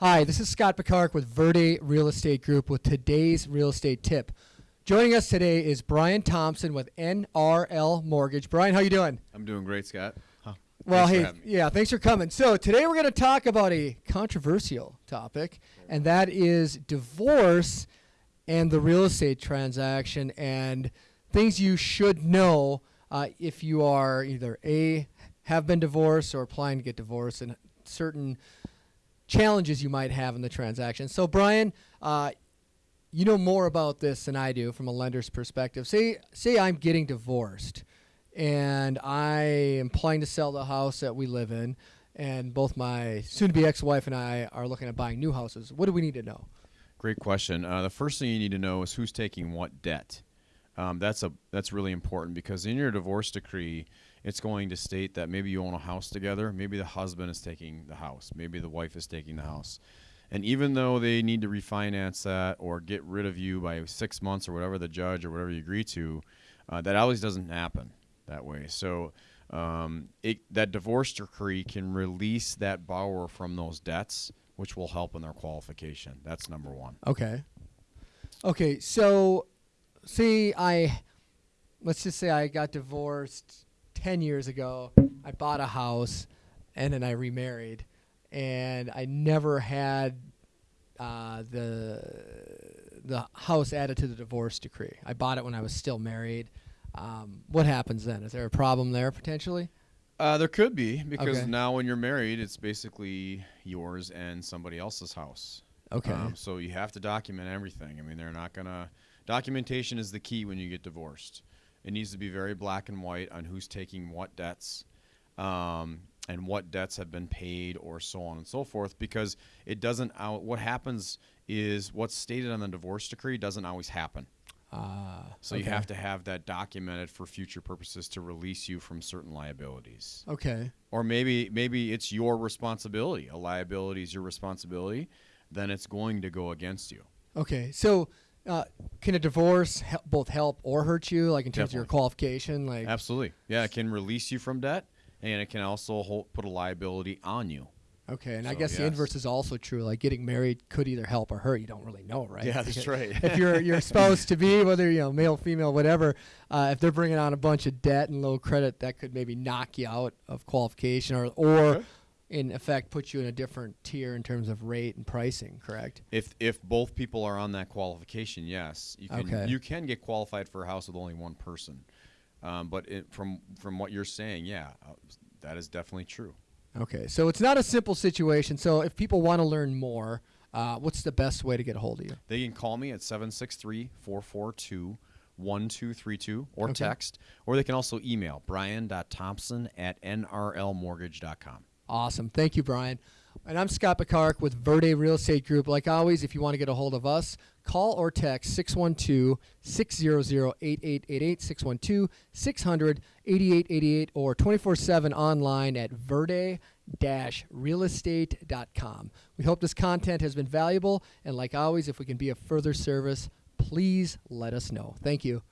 Hi, this is Scott Picard with Verde Real Estate Group with today's real estate tip. Joining us today is Brian Thompson with NRL Mortgage. Brian, how you doing? I'm doing great, Scott. Well, Thanks hey, having me. yeah, thanks for coming. So today we're going to talk about a controversial topic, and that is divorce and the real estate transaction and things you should know uh, if you are either a have been divorced or applying to get divorced, and certain challenges you might have in the transaction. So, Brian, uh, you know more about this than I do from a lender's perspective. Say, say I'm getting divorced, and I am planning to sell the house that we live in, and both my soon-to-be ex-wife and I are looking at buying new houses. What do we need to know? Great question. Uh, the first thing you need to know is who's taking what debt. Um, that's a that's really important because in your divorce decree, it's going to state that maybe you own a house together. Maybe the husband is taking the house. Maybe the wife is taking the house. And even though they need to refinance that or get rid of you by six months or whatever the judge or whatever you agree to, uh, that always doesn't happen that way. So um, it, that divorce decree can release that borrower from those debts, which will help in their qualification. That's number one. Okay. Okay, so see I let's just say I got divorced 10 years ago. I bought a house and then I remarried and I never had uh, the the house added to the divorce decree. I bought it when I was still married. Um, what happens then? Is there a problem there potentially? Uh, there could be because Okay. now when you're married, it's basically yours and somebody else's house. Okay. Um, so you have to document everything. I mean, they're not gonna. Documentation is the key when you get divorced. It needs to be very black and white on who's taking what debts, um, and what debts have been paid, or so on and so forth. Because it doesn't. Out, what happens is what's stated on the divorce decree doesn't always happen. Uh, So okay. you have to have that documented for future purposes to release you from certain liabilities Okay. or maybe maybe it's your responsibility. A liability is your responsibility. Then it's going to go against you. Okay. So uh, can a divorce hel- both help or hurt you like in terms of your qualification like Absolutely. Yeah, it can release you from debt, and it can also hold, put a liability on you. Okay, and I So, guess the inverse is also true. Like getting married could either help or hurt. You don't really know, right? Yeah, that's right. if your your spouse to be, whether you know male, female, whatever, uh, if they're bringing on a bunch of debt and low credit, that could maybe knock you out of qualification, or or. In effect put you in a different tier in terms of rate and pricing. Correct? If if both people are on that qualification, yes, you can Okay. you can get qualified for a house with only one person. Um, but it, from from what you're saying, yeah, uh, that is definitely true. Okay, so it's not a simple situation. So if people want to learn more, uh, what's the best way to get a hold of you? They can call me at 763 442 1232 or Okay. text, or they can also email brian.thompson at nrlmortgage.com. Awesome. Thank you, Brian. And I'm Scott Picard with Verde Real Estate Group. Like always, if you want to get a hold of us, call or text 612 600 8888, 612 600 8888, or 24 7 online at verde realestate.com. We hope this content has been valuable. And like always, if we can be of further service, please let us know. Thank you.